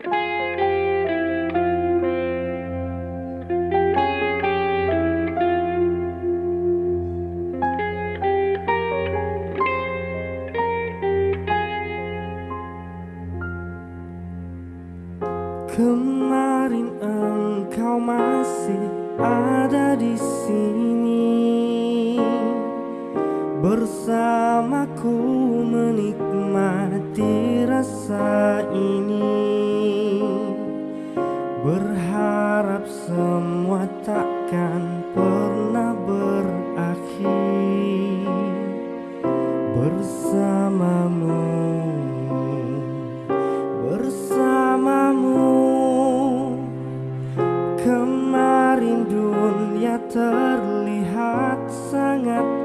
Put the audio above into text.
Kemarin engkau masih ada di sini. Bersamaku menikmati rasa ini Berharap semua takkan pernah berakhir. Bersamamu Bersamamu. Kemarin dunia terlihat sangat